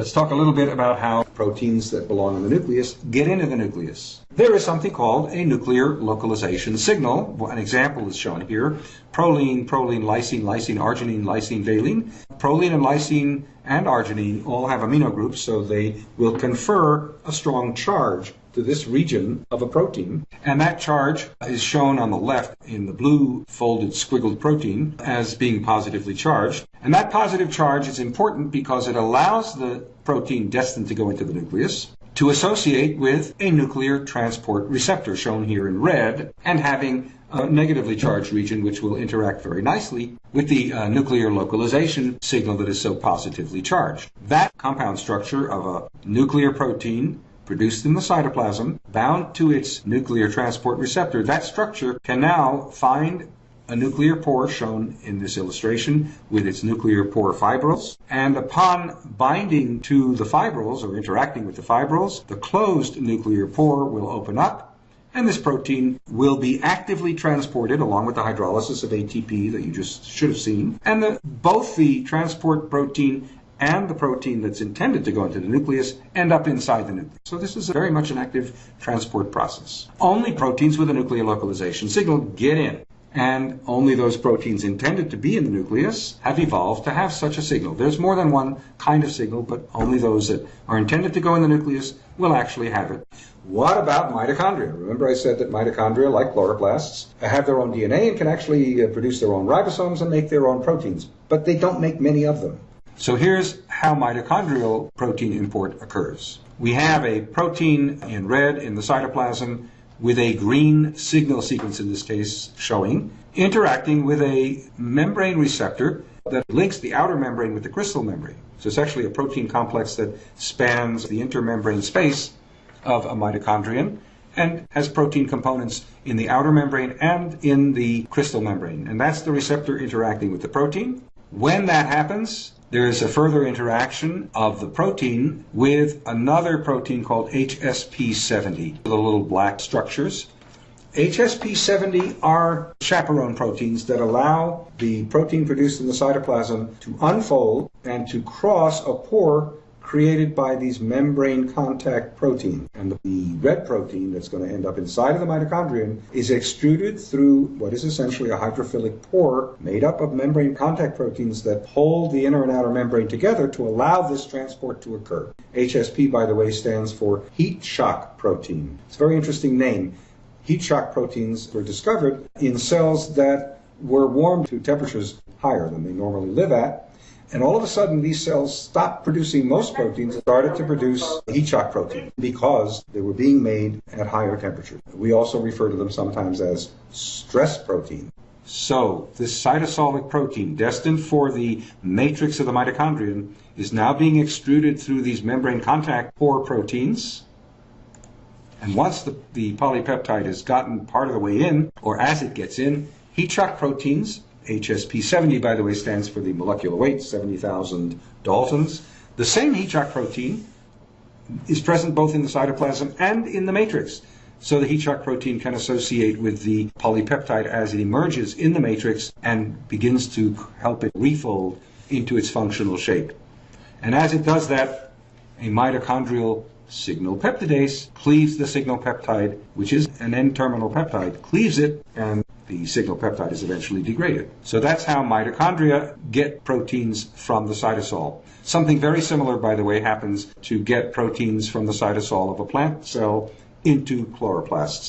Let's talk a little bit about how proteins that belong in the nucleus get into the nucleus. There is something called a nuclear localization signal. An example is shown here. Proline, proline, lysine, lysine, arginine, lysine, valine. Proline and lysine and arginine all have amino groups, so they will confer a strong charge to this region of a protein. And that charge is shown on the left in the blue folded squiggled protein as being positively charged. And that positive charge is important because it allows the protein destined to go into the nucleus to associate with a nuclear transport receptor shown here in red and having a negatively charged region which will interact very nicely with the uh, nuclear localization signal that is so positively charged. That compound structure of a nuclear protein produced in the cytoplasm, bound to its nuclear transport receptor, that structure can now find a nuclear pore shown in this illustration with its nuclear pore fibrils. And upon binding to the fibrils or interacting with the fibrils, the closed nuclear pore will open up and this protein will be actively transported along with the hydrolysis of ATP that you just should have seen. And the, both the transport protein and the protein that's intended to go into the nucleus end up inside the nucleus. So this is very much an active transport process. Only proteins with a nuclear localization signal get in. And only those proteins intended to be in the nucleus have evolved to have such a signal. There's more than one kind of signal, but only those that are intended to go in the nucleus will actually have it. What about mitochondria? Remember I said that mitochondria, like chloroplasts, have their own DNA and can actually uh, produce their own ribosomes and make their own proteins, but they don't make many of them. So here's how mitochondrial protein import occurs. We have a protein in red in the cytoplasm with a green signal sequence in this case showing, interacting with a membrane receptor that links the outer membrane with the cristal membrane. So it's actually a protein complex that spans the intermembrane space of a mitochondrion and has protein components in the outer membrane and in the cristal membrane. And that's the receptor interacting with the protein. When that happens, there is a further interaction of the protein with another protein called HSP70, the little black structures. HSP70 are chaperone proteins that allow the protein produced in the cytoplasm to unfold and to cross a pore created by these membrane contact proteins. And the red protein that's going to end up inside of the mitochondrion is extruded through what is essentially a hydrophilic pore made up of membrane contact proteins that hold the inner and outer membrane together to allow this transport to occur. HSP, by the way, stands for heat shock protein. It's a very interesting name. Heat shock proteins were discovered in cells that were warmed to temperatures higher than they normally live at and all of a sudden, these cells stopped producing most proteins and started to produce heat shock protein because they were being made at higher temperatures. We also refer to them sometimes as stress protein. So, this cytosolic protein, destined for the matrix of the mitochondrion, is now being extruded through these membrane contact pore proteins. And once the, the polypeptide has gotten part of the way in, or as it gets in, heat shock proteins HSP70, by the way, stands for the molecular weight, 70,000 Daltons. The same heat shock protein is present both in the cytoplasm and in the matrix. So the heat shock protein can associate with the polypeptide as it emerges in the matrix and begins to help it refold into its functional shape. And as it does that, a mitochondrial signal peptidase cleaves the signal peptide, which is an N-terminal peptide, cleaves it and the signal peptide is eventually degraded. So that's how mitochondria get proteins from the cytosol. Something very similar, by the way, happens to get proteins from the cytosol of a plant cell into chloroplasts.